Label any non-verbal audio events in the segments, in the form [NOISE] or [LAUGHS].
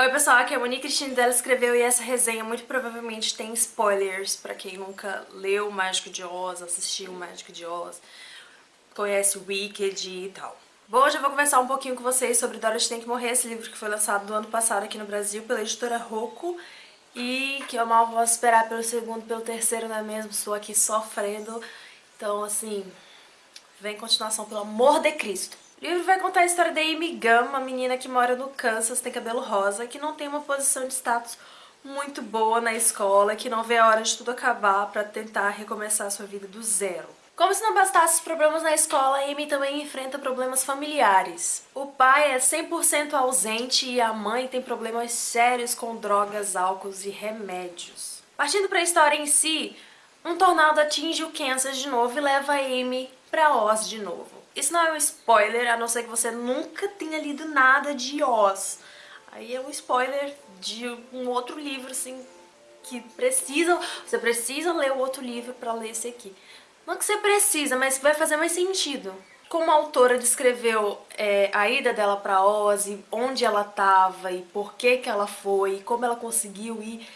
Oi pessoal, aqui é a Monique Cristina dela escreveu e essa resenha muito provavelmente tem spoilers pra quem nunca leu o Mágico de Oz, assistiu o Mágico de Oz, conhece Wicked e tal. Bom, hoje eu vou conversar um pouquinho com vocês sobre Dorothy Tem Que Morrer, esse livro que foi lançado do ano passado aqui no Brasil pela editora Rocco e que eu mal posso esperar pelo segundo, pelo terceiro, não é mesmo? Estou aqui sofrendo, então assim, vem continuação, pelo amor de Cristo. O livro vai contar a história da Amy Gunn, uma menina que mora no Kansas, tem cabelo rosa, que não tem uma posição de status muito boa na escola, que não vê a hora de tudo acabar pra tentar recomeçar sua vida do zero. Como se não bastasse os problemas na escola, Amy também enfrenta problemas familiares. O pai é 100% ausente e a mãe tem problemas sérios com drogas, álcool e remédios. Partindo para a história em si, um tornado atinge o Kansas de novo e leva a Amy pra Oz de novo. Isso não é um spoiler, a não ser que você nunca tenha lido nada de Oz. Aí é um spoiler de um outro livro, assim, que precisa... Você precisa ler o outro livro pra ler esse aqui. Não que você precisa, mas vai fazer mais sentido. Como a autora descreveu é, a ida dela pra Oz, e onde ela tava, e por que que ela foi, e como ela conseguiu ir,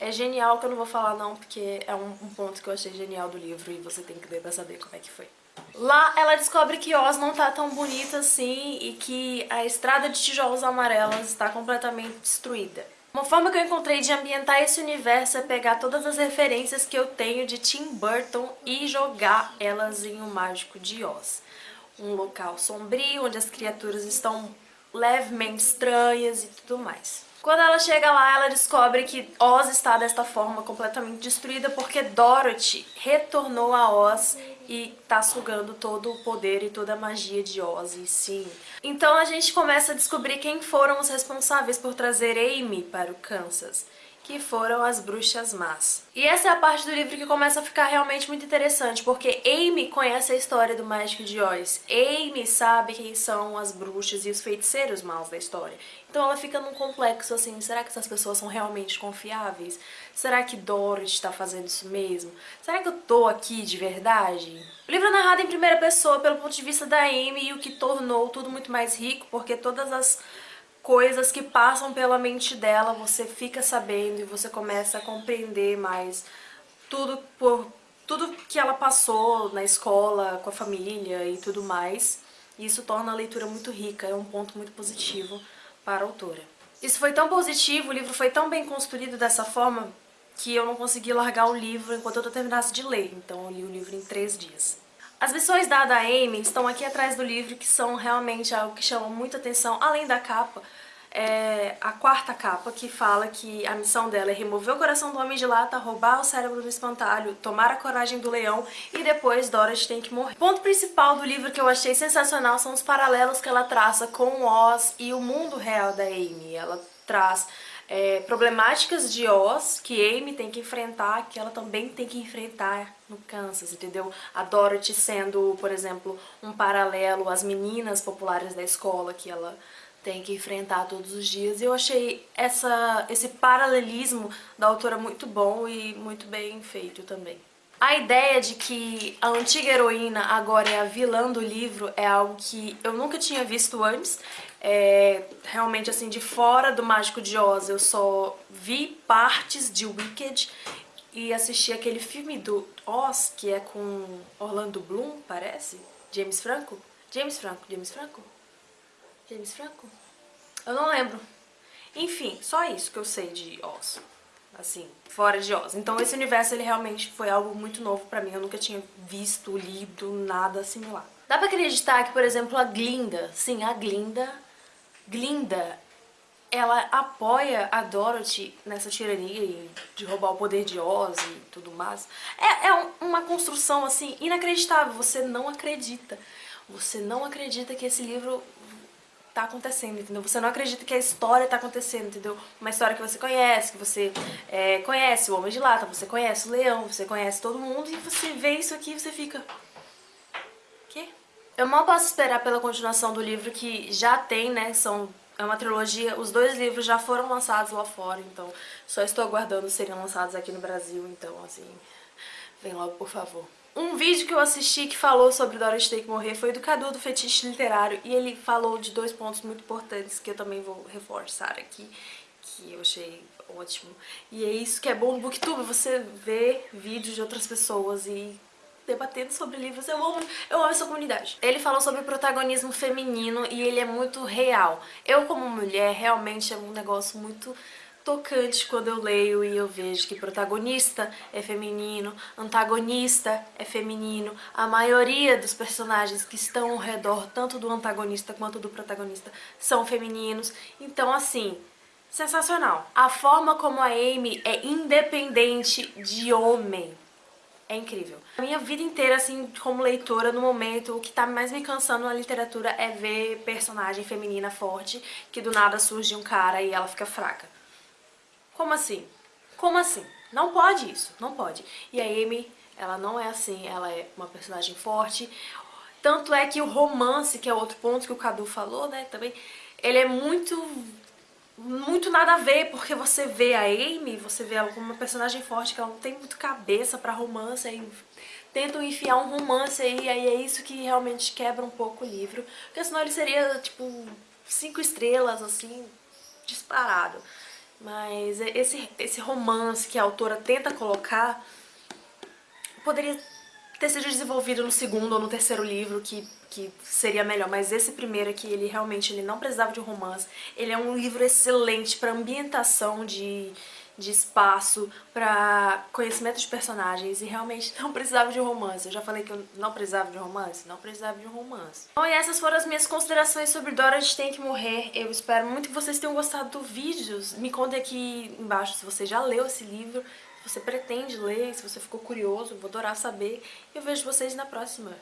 é genial que eu não vou falar não, porque é um, um ponto que eu achei genial do livro e você tem que ler pra saber como é que foi. Lá ela descobre que Oz não tá tão bonita assim e que a estrada de tijolos amarelos está completamente destruída. Uma forma que eu encontrei de ambientar esse universo é pegar todas as referências que eu tenho de Tim Burton e jogar elas em um mágico de Oz. Um local sombrio, onde as criaturas estão levemente estranhas e tudo mais. Quando ela chega lá, ela descobre que Oz está desta forma completamente destruída porque Dorothy retornou a Oz e tá sugando todo o poder e toda a magia de Oz, sim. Então a gente começa a descobrir quem foram os responsáveis por trazer Amy para o Kansas que foram as bruxas más. E essa é a parte do livro que começa a ficar realmente muito interessante, porque Amy conhece a história do Mágico de Oz. Amy sabe quem são as bruxas e os feiticeiros maus da história. Então ela fica num complexo assim, será que essas pessoas são realmente confiáveis? Será que Dorothy está fazendo isso mesmo? Será que eu tô aqui de verdade? O livro é narrado em primeira pessoa pelo ponto de vista da Amy e o que tornou tudo muito mais rico, porque todas as coisas que passam pela mente dela, você fica sabendo e você começa a compreender mais tudo por tudo que ela passou na escola, com a família e tudo mais. E isso torna a leitura muito rica, é um ponto muito positivo para a autora. Isso foi tão positivo, o livro foi tão bem construído dessa forma que eu não consegui largar o livro enquanto eu terminasse de ler, então eu li o livro em três dias. As missões dadas a Amy estão aqui atrás do livro, que são realmente algo que chama muita atenção, além da capa. É a quarta capa, que fala que a missão dela é remover o coração do homem de lata, roubar o cérebro do espantalho, tomar a coragem do leão e depois Dorothy tem que morrer. O ponto principal do livro que eu achei sensacional são os paralelos que ela traça com Oz e o mundo real da Amy. Ela traz é, problemáticas de Oz que Amy tem que enfrentar, que ela também tem que enfrentar no Kansas, entendeu? A Dorothy sendo, por exemplo, um paralelo às meninas populares da escola que ela tem que enfrentar todos os dias. E eu achei essa, esse paralelismo da autora muito bom e muito bem feito também. A ideia de que a antiga heroína agora é a vilã do livro é algo que eu nunca tinha visto antes. É, realmente, assim, de fora do Mágico de Oz, eu só vi partes de Wicked e assisti aquele filme do Oz, que é com Orlando Bloom, parece? James Franco? James Franco, James Franco? James Franco? Eu não lembro. Enfim, só isso que eu sei de Oz assim, fora de Oz. Então esse universo ele realmente foi algo muito novo pra mim, eu nunca tinha visto, lido, nada similar. Dá pra acreditar que, por exemplo, a Glinda, sim, a Glinda, Glinda, ela apoia a Dorothy nessa tirania de roubar o poder de Oz e tudo mais. É, é uma construção, assim, inacreditável, você não acredita. Você não acredita que esse livro tá acontecendo, entendeu? Você não acredita que a história tá acontecendo, entendeu? Uma história que você conhece, que você é, conhece o Homem de Lata, você conhece o Leão, você conhece todo mundo e você vê isso aqui e você fica... Quê? Eu mal posso esperar pela continuação do livro que já tem, né? São, é uma trilogia, os dois livros já foram lançados lá fora, então só estou aguardando serem lançados aqui no Brasil, então assim, vem logo por favor. Um vídeo que eu assisti que falou sobre Dorothy Tem que Morrer foi do Cadu do Fetiche Literário e ele falou de dois pontos muito importantes que eu também vou reforçar aqui, que eu achei ótimo. E é isso que é bom no Booktube, você vê vídeos de outras pessoas e debatendo sobre livros. Eu amo, eu amo essa comunidade. Ele falou sobre protagonismo feminino e ele é muito real. Eu, como mulher, realmente é um negócio muito tocante quando eu leio e eu vejo que protagonista é feminino, antagonista é feminino, a maioria dos personagens que estão ao redor, tanto do antagonista quanto do protagonista, são femininos. Então, assim, sensacional. A forma como a Amy é independente de homem é incrível. A minha vida inteira, assim, como leitora, no momento, o que tá mais me cansando na literatura é ver personagem feminina forte, que do nada surge um cara e ela fica fraca. Como assim? Como assim? Não pode isso, não pode. E a Amy, ela não é assim, ela é uma personagem forte. Tanto é que o romance, que é outro ponto que o Cadu falou, né, também, ele é muito muito nada a ver, porque você vê a Amy, você vê ela como uma personagem forte, que ela não tem muito cabeça pra romance, aí tentam enfiar um romance aí, aí é isso que realmente quebra um pouco o livro, porque senão ele seria, tipo, cinco estrelas, assim, disparado. Mas esse, esse romance que a autora tenta colocar poderia ter sido desenvolvido no segundo ou no terceiro livro, que, que seria melhor. Mas esse primeiro aqui, ele realmente ele não precisava de romance. Ele é um livro excelente para ambientação de, de espaço, para conhecimento de personagens e realmente [LAUGHS] não precisava de romance. Eu já falei que eu não precisava de romance? Não precisava de romance. Bom, e essas foram as minhas considerações sobre Dorothy Tem Que Morrer. Eu espero muito que vocês tenham gostado do vídeo. Me contem aqui embaixo se você já leu esse livro, se você pretende ler, se você ficou curioso, vou adorar saber. E eu vejo vocês na próxima.